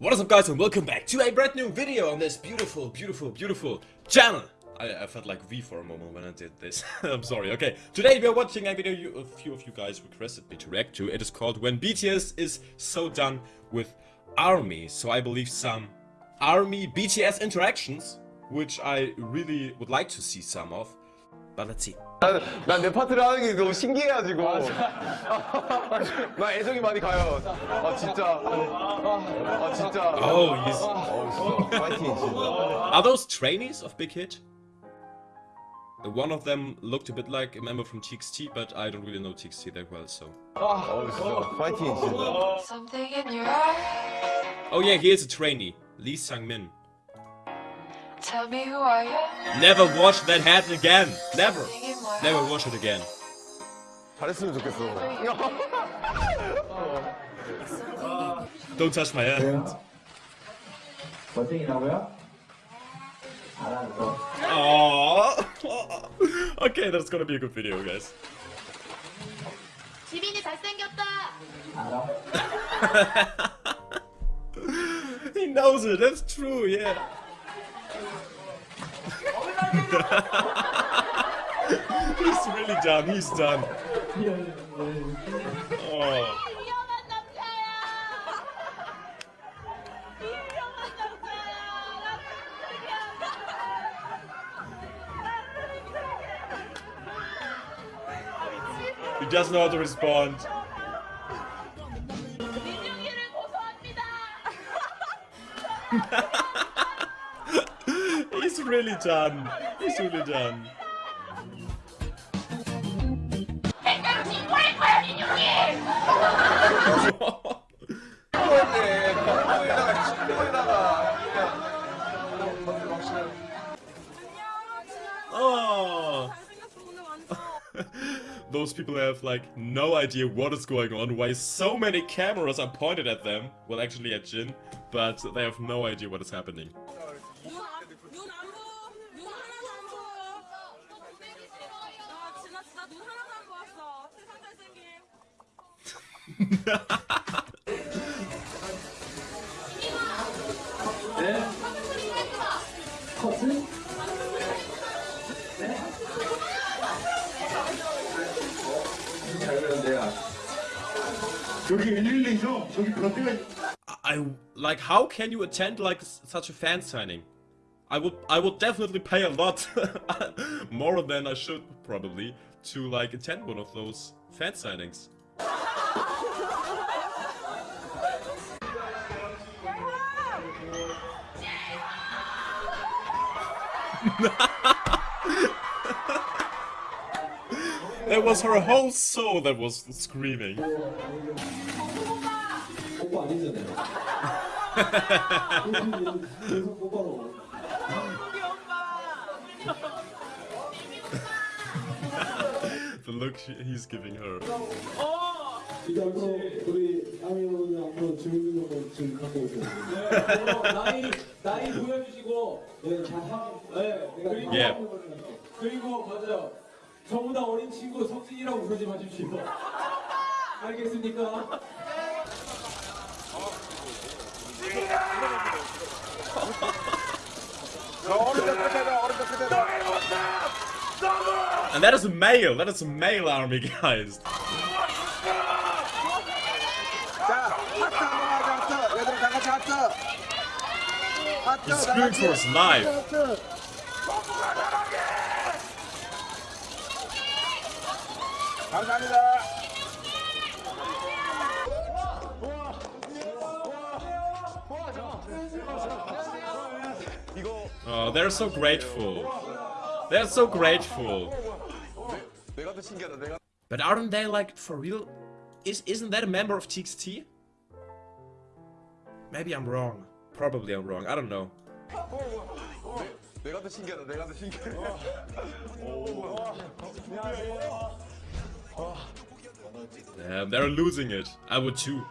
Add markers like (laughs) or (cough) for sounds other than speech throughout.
What is up guys and welcome back to a brand new video on this beautiful, beautiful, beautiful channel. I, I felt like V for a moment when I did this. (laughs) I'm sorry. Okay, today we are watching a video you, a few of you guys requested me to react to. It is called When BTS is So Done with Army. So I believe some Army BTS interactions, which I really would like to see some of. But let's see. 난 내 파트를 하는 게 너무 신기해가지고 나 애정이 많이 가요 아 진짜 아 진짜 Oh, he's... 어, 진짜 파이팅 진짜 Are those trainees of Big Hit? Uh, One of them looked a bit like a member from TXT, but I don't really know TXT that well, so... 어 진짜 파이팅 진짜 Something in your eye. Oh yeah, here's a trainee. Lee Sang-min. Tell me who are you? Never watch that hat again! Never! Something in my Never heart. watch it again. 잘했으면 좋겠어 Don't touch my hand. 멋쟁이라고요? 알았어. Aww. okay, that's gonna be a good video, guys. 지빈이 잘생겼다. 알아? (laughs) he knows it, that's true, yeah. (laughs) He's really done. He's done. Oh. He doesn't know how to respond. (laughs) (laughs) He's really done. He's really done. oh. (laughs) Those people have like no idea what is going on, why so many cameras are pointed at them. Well, actually at Jin, but they have no idea what is happening. 네? 커트? 네? 잘 그런데요. 여기 112죠? 저기 변비가 I like how can you attend like s- such a fan signing? I would I would definitely pay a lot (laughs) more than I should probably to like attend one of those fan signings. (laughs) that was her whole soul that was screaming. (laughs) the look he's giving her. Oh, 이제 앞으로 우리 아미오는 앞으로 주민등록을 지금 갖고 오세요. 네, 나이 나이 보여주시고 네, 다 하고 네, 그리고 Yeah. 그리고 맞아요. 저보다 어린 친구 석진이라고 부르지 마십시오. 알겠습니까? And that is a male, that is a male army, guys. He's screaming for his life. Oh, they're so grateful. They're so grateful. But aren't they like for real? Is isn't that a member of TXT? Maybe I'm wrong. Probably I'm wrong. I don't know. 내가 더 신기하다 내가 더 신기해 Damn, they're losing it. I would too.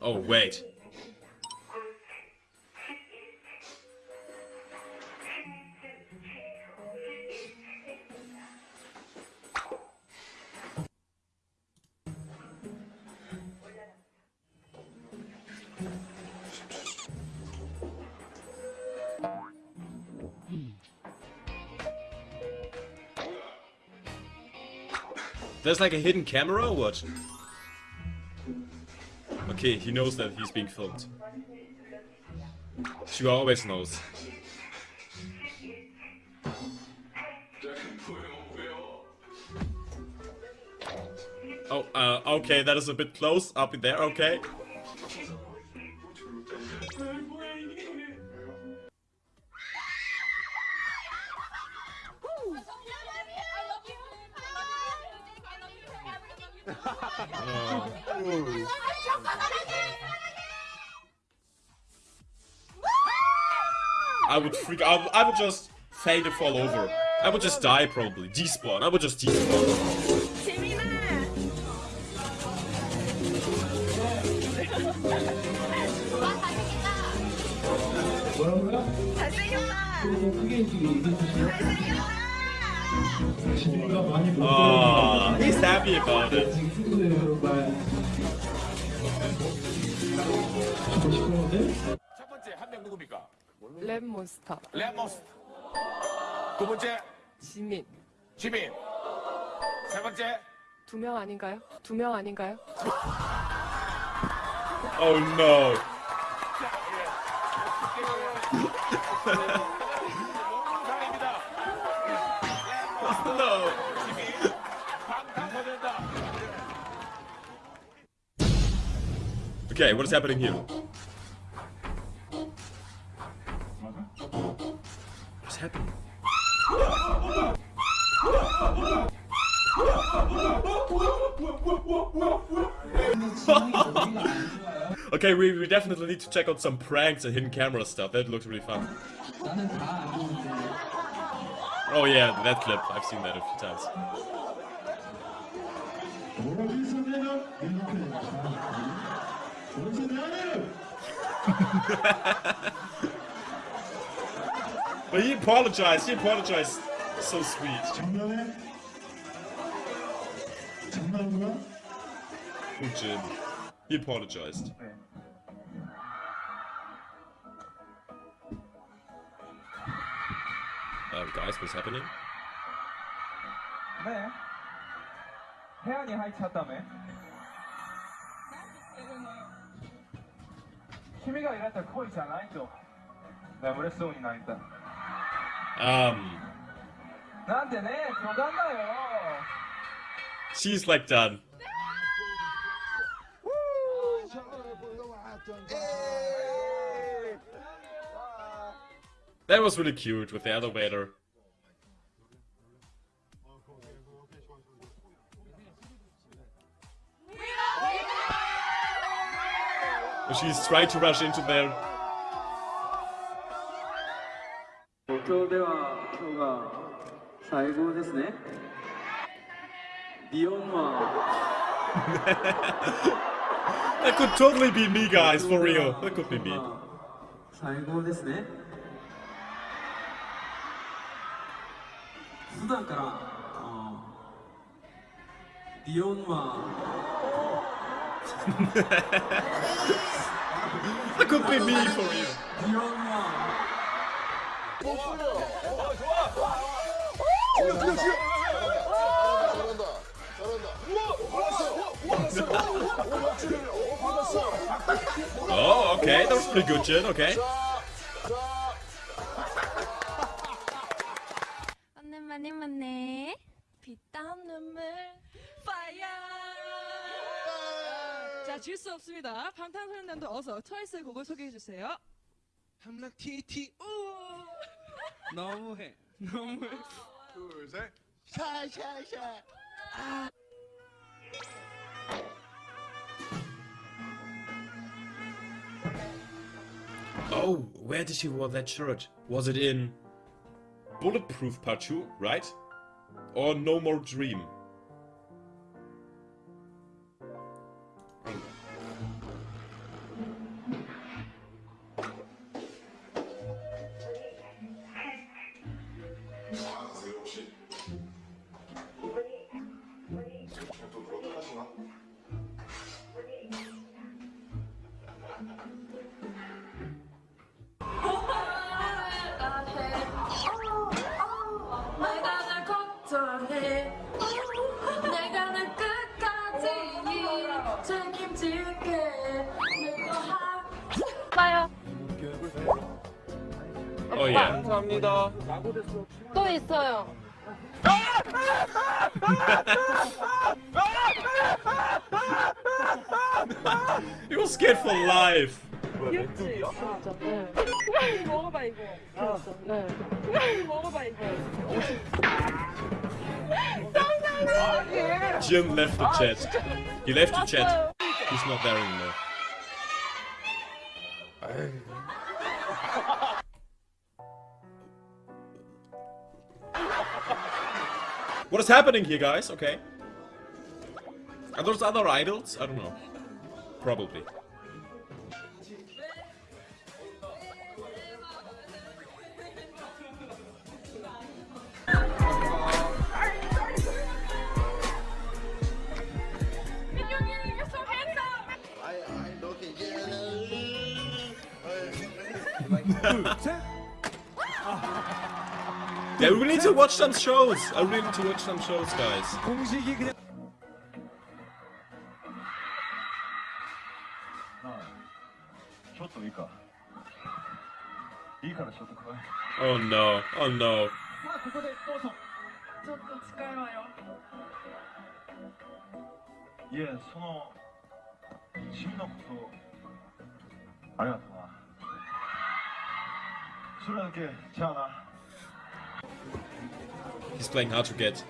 Oh wait. There's like a hidden camera or what? Okay, he knows that he's being filmed. She always knows. Oh, uh, okay, that is a bit close up in there, okay. I would freak out. I would just fade and fall over. I would just die probably. Despawn. I would just despawn. Oh, he's happy about it. 첫 번째 한 명 누굽니까? 랩몬스터 레모스. 두 번째 지민 지민. 세 번째 두 명 아닌가요? 두 명 아닌가요? Oh no. Okay, what is happening here? What's happening? (laughs) okay, we, we definitely need to check out some pranks and hidden camera stuff. That looks really fun. Oh yeah, that clip. I've seen that a few times. (laughs) but he apologized. He apologized. So sweet. Oh, Jin. He apologized. Uh, guys, what's happening? 네. 태양이 하이차다며 君がいらった恋じゃないと眠れそうにないんだ Um, なんでね冗談だよ she's like done. That was really cute with the elevator. She's trying to rush into there. 今(laughs) 日では今日が最後ですねディオンは That could totally be me, guys, for real. That could be me. 最後ですね普段からあディオンは that could be me for you. oh, okay, that was pretty good, Jen, okay. 맞네 맞네 빗땀 눈물 파이어 자, 질 수 없습니다. 방탄소년단도 어서 트와이스의 곡을 소개해 주세요. 함락 TT 우 너무해 (laughs) 너무해 둘셋 Oh, where did she wear that shirt? Was it in Bulletproof Part 2, right? Or No More Dream? 아세요 혹시? 또 누가 떠나시나? 내가 오빠 감사합니다 또 있어요. was scared for life. 먹어봐 이거. 먹어봐 이거. Jin left the chat. He left the chat. He's not there anymore. What is happening here, guys? Okay. Are those other idols? I don't know. Probably. Yeah, we need to watch some shows. I really need to watch some shows, guys. Oh no, oh no. Yeah, He's playing hard to get.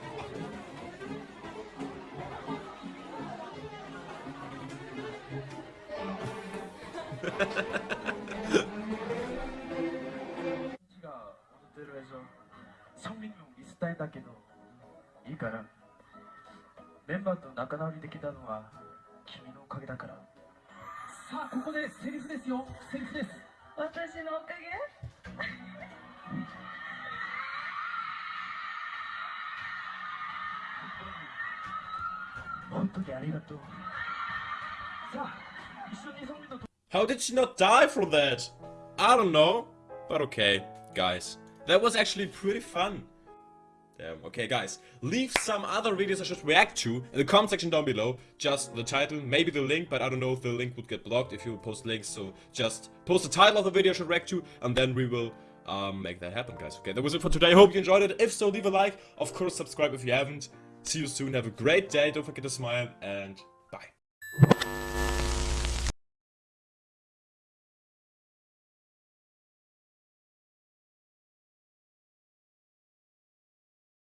가 오늘대로해서 성민용 미스타인 だけど How did she not die from that? I don't know. But okay, guys. That was actually pretty fun. Damn. Okay, guys. Leave some other videos I should react to in the comment section down below. Just the title, maybe the link, but I don't know if the link would get blocked if you post links. So just post the title of the video I should react to, and then we will um, make that happen, guys. Okay, that was it for today. Hope you enjoyed it. If so, leave a like. Of course, subscribe if you haven't. See you soon. Have a great day. Don't forget to smile, and